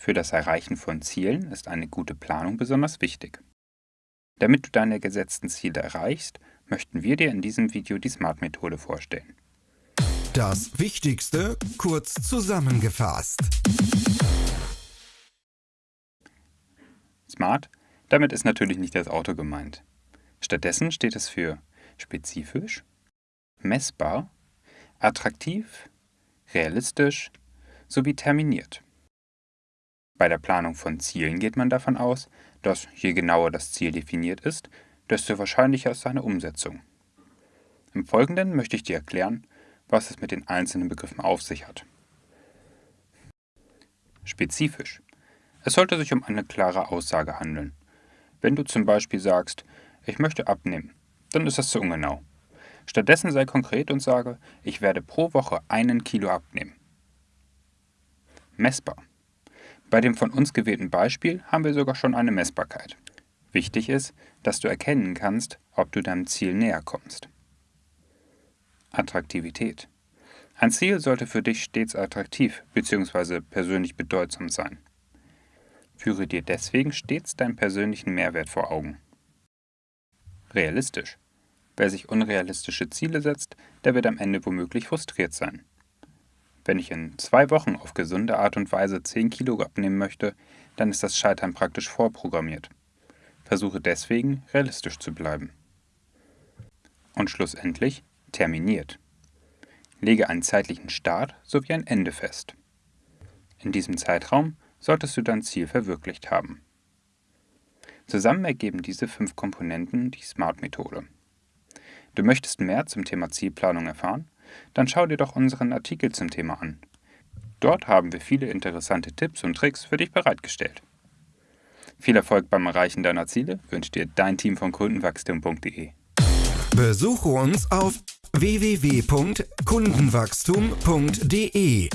Für das Erreichen von Zielen ist eine gute Planung besonders wichtig. Damit du deine gesetzten Ziele erreichst, möchten wir dir in diesem Video die SMART-Methode vorstellen. Das Wichtigste kurz zusammengefasst. SMART, damit ist natürlich nicht das Auto gemeint. Stattdessen steht es für spezifisch, messbar, attraktiv, realistisch sowie terminiert. Bei der Planung von Zielen geht man davon aus, dass je genauer das Ziel definiert ist, desto wahrscheinlicher ist seine Umsetzung. Im Folgenden möchte ich dir erklären, was es mit den einzelnen Begriffen auf sich hat. Spezifisch. Es sollte sich um eine klare Aussage handeln. Wenn du zum Beispiel sagst, ich möchte abnehmen, dann ist das zu ungenau. Stattdessen sei konkret und sage, ich werde pro Woche einen Kilo abnehmen. Messbar. Bei dem von uns gewählten Beispiel haben wir sogar schon eine Messbarkeit. Wichtig ist, dass du erkennen kannst, ob du deinem Ziel näher kommst. Attraktivität. Ein Ziel sollte für dich stets attraktiv bzw. persönlich bedeutsam sein. Führe dir deswegen stets deinen persönlichen Mehrwert vor Augen. Realistisch. Wer sich unrealistische Ziele setzt, der wird am Ende womöglich frustriert sein. Wenn ich in zwei Wochen auf gesunde Art und Weise 10 Kilo abnehmen möchte, dann ist das Scheitern praktisch vorprogrammiert. Versuche deswegen, realistisch zu bleiben. Und schlussendlich terminiert. Lege einen zeitlichen Start sowie ein Ende fest. In diesem Zeitraum solltest du dein Ziel verwirklicht haben. Zusammen ergeben diese fünf Komponenten die SMART-Methode. Du möchtest mehr zum Thema Zielplanung erfahren? Dann schau dir doch unseren Artikel zum Thema an. Dort haben wir viele interessante Tipps und Tricks für dich bereitgestellt. Viel Erfolg beim Erreichen deiner Ziele wünscht dir dein Team von Kundenwachstum.de. Besuche uns auf www.kundenwachstum.de